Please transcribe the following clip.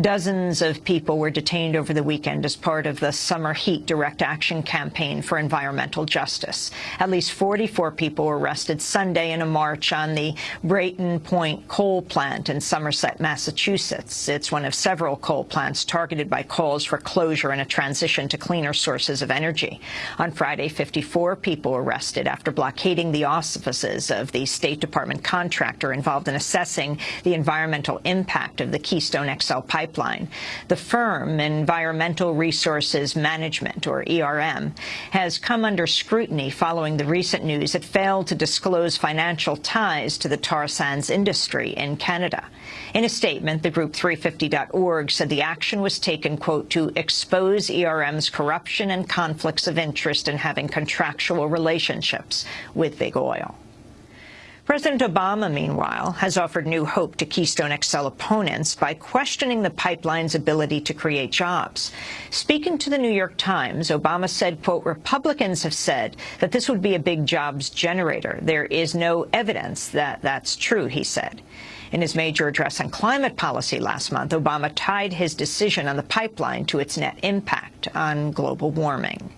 Dozens of people were detained over the weekend as part of the Summer Heat Direct Action Campaign for Environmental Justice. At least 44 people were arrested Sunday in a march on the Brayton Point coal plant in Somerset, Massachusetts. It's one of several coal plants targeted by calls for closure and a transition to cleaner sources of energy. On Friday, 54 people were arrested after blockading the offices of the State Department contractor involved in assessing the environmental impact of the Keystone XL pipeline. The firm, Environmental Resources Management, or ERM, has come under scrutiny following the recent news it failed to disclose financial ties to the tar sands industry in Canada. In a statement, the group 350.org said the action was taken, quote, to expose ERM's corruption and conflicts of interest in having contractual relationships with big oil. President Obama, meanwhile, has offered new hope to Keystone XL opponents by questioning the pipeline's ability to create jobs. Speaking to the New York Times, Obama said, quote, Republicans have said that this would be a big jobs generator. There is no evidence that that's true, he said. In his major address on climate policy last month, Obama tied his decision on the pipeline to its net impact on global warming.